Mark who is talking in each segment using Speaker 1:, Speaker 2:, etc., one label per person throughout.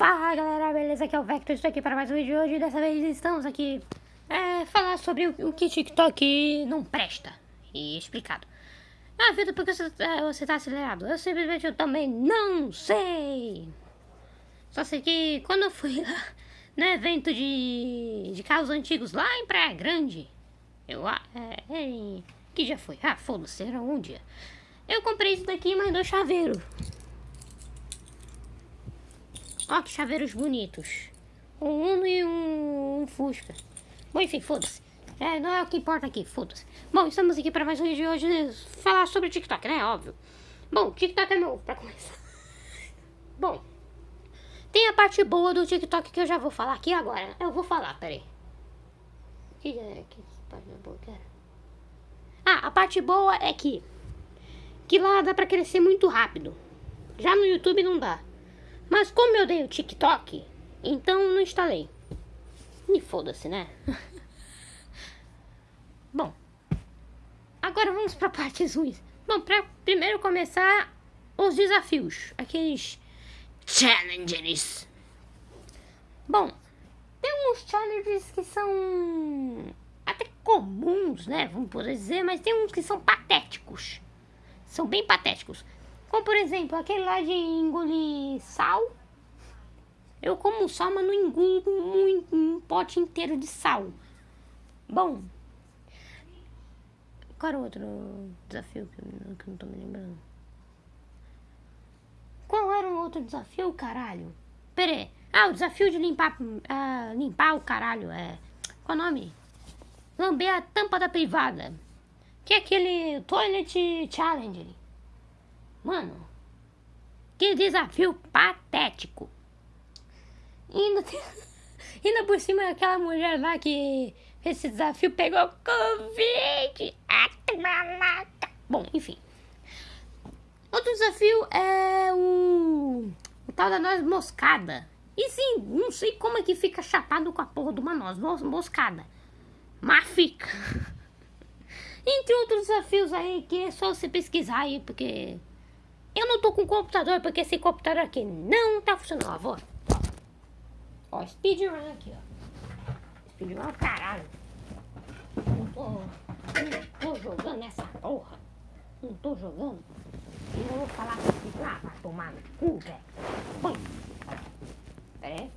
Speaker 1: Fala galera, beleza? Aqui é o Vector, estou aqui para mais um vídeo hoje e dessa vez estamos aqui é, falar sobre o, o, que TikTok não presta e explicado. Ah, Vitor, por que você, é, você tá acelerado? Eu simplesmente eu também não sei. Só sei que quando eu fui lá no evento de, de carros antigos lá em Praia Grande, eu, é, é, que já foi? Ah, foda-se, era um dia. Eu comprei isso daqui mais dois chaveiros. Ó, que chaveiros bonitos. Um Uno e um, um Fusca. Bom, enfim, foda-se. É, não é o que importa aqui, foda-se. Bom, estamos aqui para mais um vídeo de hoje falar sobre o TikTok, né? Óbvio. Bom, TikTok é novo, pra começar. Bom, tem a parte boa do TikTok que eu já vou falar aqui agora. Eu vou falar, peraí. Que, é, que parte boa, cara? Ah, a parte boa é que que lá dá pra crescer muito rápido. Já no YouTube não dá. Mas como eu dei o TikTok, então não instalei. E foda-se, né? Bom, agora vamos para partes ruins. Bom, para primeiro começar, os desafios, aqueles challenges. Bom, tem uns challenges que são até comuns, né? Vamos poder dizer, mas tem uns que são patéticos. São bem patéticos. Como por exemplo, aquele lá de engolir sal. Eu como sal, mas não engulo muito, um pote inteiro de sal. Bom. Qual era o outro desafio que eu, que não tô me lembrando? Qual era o outro desafio, caralho? Pera aí. Ah, o desafio de limpar, uh, limpar o caralho. É. Qual o nome? Lamber a tampa da privada. Que é aquele Toilet Challenge. Mano, que desafio patético. E ainda, tem, ainda por cima aquela mulher lá que fez esse desafio pegou Covid. Bom, enfim. Outro desafio é o, o tal da noz moscada. E sim, não sei como é que fica chapado com a porra de uma noz moscada. Mas fica. Entre outros desafios aí que é só você pesquisar aí, porque eu não tô com computador porque esse computador aqui não tá funcionando. Ó, vou. Ó, speedrun aqui, ó. Speedrun, caralho. Não tô, não tô jogando essa porra. Não tô jogando. Eu vou falar assim, ah, vai tomar no cu, velho. Põe. Pera aí.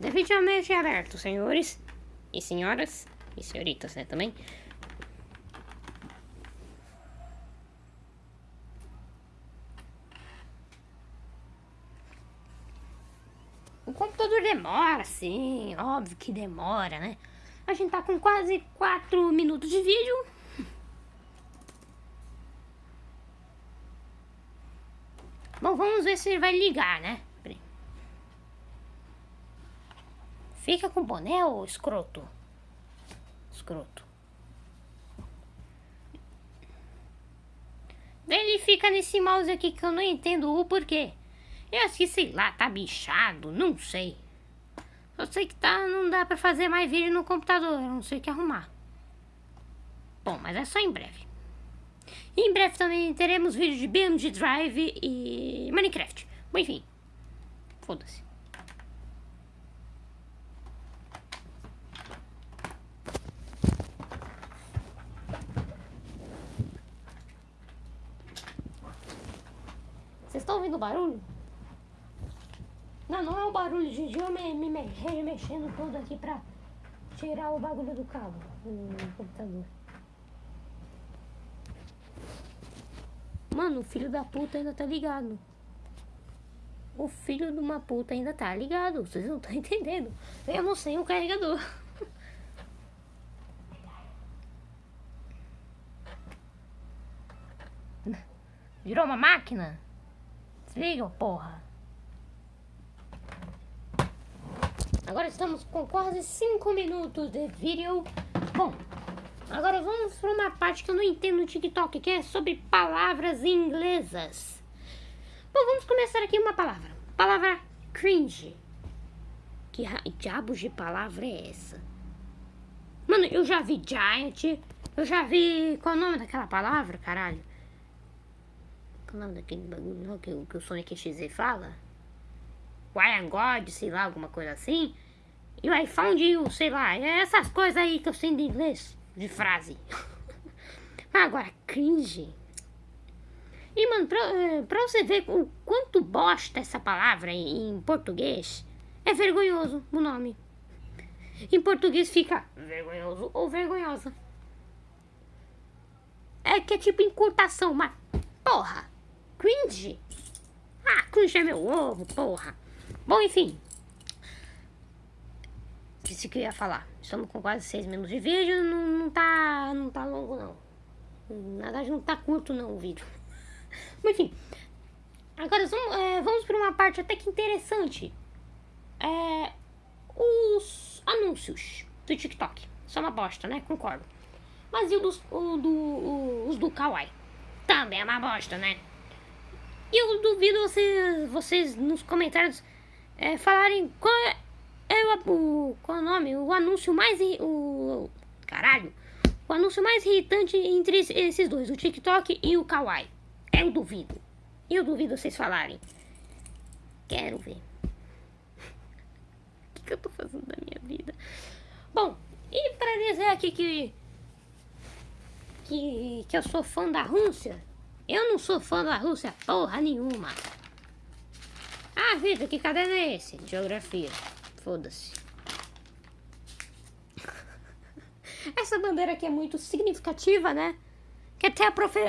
Speaker 1: Definitivamente aberto, senhores e senhoras e senhoritas, né, também. O computador demora, sim, óbvio que demora, né? A gente tá com quase 4 minutos de vídeo. Bom, vamos ver se ele vai ligar, né? Fica com boné, ô escroto. Escroto. Ele fica nesse mouse aqui que eu não entendo o porquê. Eu acho que, sei lá, tá bichado, não sei. Eu sei que tá, não dá pra fazer mais vídeo no computador, não sei o que arrumar. Bom, mas é só em breve. em breve também teremos vídeos de BMG Drive e Minecraft. Bom, enfim, foda-se. Ouvindo barulho? Não, não é o barulho de eu me, me, me, mexendo tudo aqui pra tirar o bagulho do cabo do computador. Mano, o filho da puta ainda tá ligado. O filho de uma puta ainda tá ligado. Vocês não estão entendendo. Eu não sei o carregador. Virou uma máquina? Desliga, porra. Agora estamos com quase 5 minutos de vídeo. Bom, agora vamos para uma parte que eu não entendo no TikTok, que é sobre palavras inglesas. Bom, vamos começar aqui uma palavra. Palavra cringe. Que diabos de palavra é essa? Mano, eu já vi Giant, eu já vi. Qual é o nome daquela palavra, caralho? É o nome daquele bagulho que, que o Sonic XZ fala? Why God, sei lá, alguma coisa assim. E o I found you, sei lá. É essas coisas aí que eu sei de inglês, de frase. Agora, cringe. E, mano, pra, eh, pra, você ver o quanto bosta essa palavra em português, é vergonhoso o nome. Em português fica vergonhoso ou vergonhosa. É que é tipo encurtação, mas porra, cringe. Ah, cringe é meu ovo, porra. Bom, enfim. Isso que eu ia falar. Estamos com quase seis minutos de vídeo, não, não tá, não tá longo não. Na verdade não tá curto não o vídeo. Mas enfim. Agora vamos, é, vamos para uma parte até que interessante. É, os anúncios do TikTok. São uma bosta, né? Concordo. Mas e o dos, o do, o, os do Kawaii? Também é uma bosta, né? E eu duvido vocês, vocês nos comentários é, falarem qual é, é o, o, qual é o nome, o anúncio mais. O, caralho! O anúncio mais irritante entre esses dois, o TikTok e o Kawaii. Eu duvido. Eu duvido vocês falarem. Quero ver que eu tô fazendo da minha vida? Bom, e pra dizer aqui que, que, que eu sou fã da Rússia, eu não sou fã da Rússia porra nenhuma. Ah, Vitor, que caderno é esse? Geografia. Foda-se. Essa bandeira aqui é muito significativa, né? Que até a profe...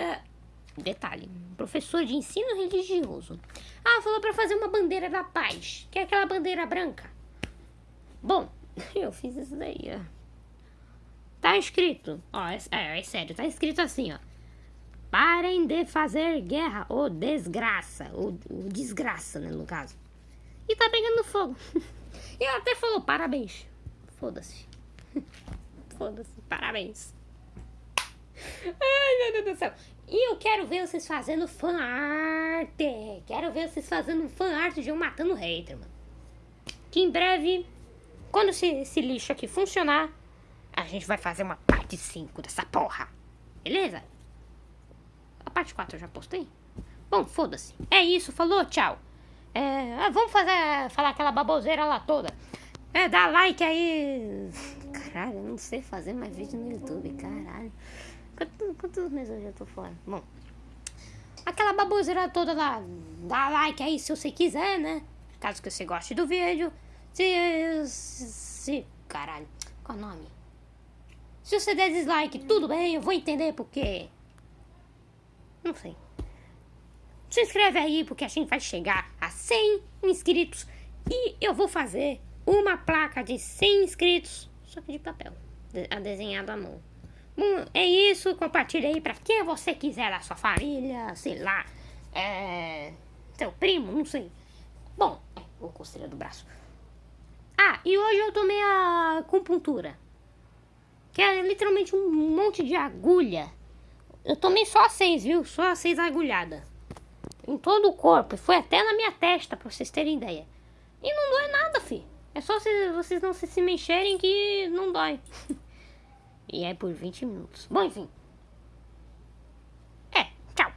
Speaker 1: Detalhe, professor de ensino religioso. Ah, falou pra fazer uma bandeira da paz, que é aquela bandeira branca. Bom, eu fiz isso daí, ó. Tá escrito, ó, é, é, é sério, tá escrito assim, ó. Parem de fazer guerra, ou desgraça, ou, ou desgraça, né, no caso. E tá pegando fogo. E ela até falou parabéns. Foda-se. Foda-se, parabéns. Ai, meu Deus do céu. E eu quero ver vocês fazendo fan art. Quero ver vocês fazendo fan art de eu matando hater, mano. Que em breve quando esse lixo aqui funcionar, a gente vai fazer uma parte 5 dessa porra. Beleza? Parte 4 eu já postei. Bom, foda-se. É isso, falou, tchau. É, ah, vamos fazer, falar aquela baboseira lá toda. É, dá like aí. Caralho, eu não sei fazer mais vídeo no YouTube, caralho. Quantos, quantos meses eu já tô fora? Bom, aquela baboseira toda lá. Dá like aí se você quiser, né? Caso que você goste do vídeo. Se, se. Caralho, qual o nome? Se você der dislike, tudo bem, eu vou entender porque. Não sei. Se inscreve aí porque a gente vai chegar a 100 inscritos e eu vou fazer uma placa de 100 inscritos, só que de papel, a desenhado à mão. Bom, é isso, compartilha aí pra quem você quiser da sua família, sei lá, é. seu primo, não sei. Bom, é, o costeira do braço. Ah, e hoje eu tomei a acupuntura. Que é literalmente um monte de agulha. Eu tomei só seis, viu? Só seis agulhadas. Em todo o corpo. Foi até na minha testa, pra vocês terem ideia. E não dói nada, fi. É só se vocês não se, se mexerem que não dói. e é por 20 minutos. Bom, enfim. É, tchau.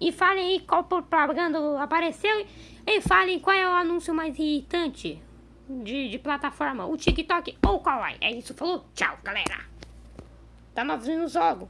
Speaker 1: E falem aí qual propaganda apareceu. E falem qual é o anúncio mais irritante de, de plataforma, o TikTok ou o Kawaii. É isso, falou? Tchau, galera. Tá nós vemos logo.